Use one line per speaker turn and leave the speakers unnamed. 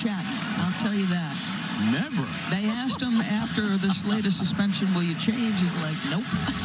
check. I'll tell you that.
Never.
They asked him after this latest suspension, will you change? He's like, nope.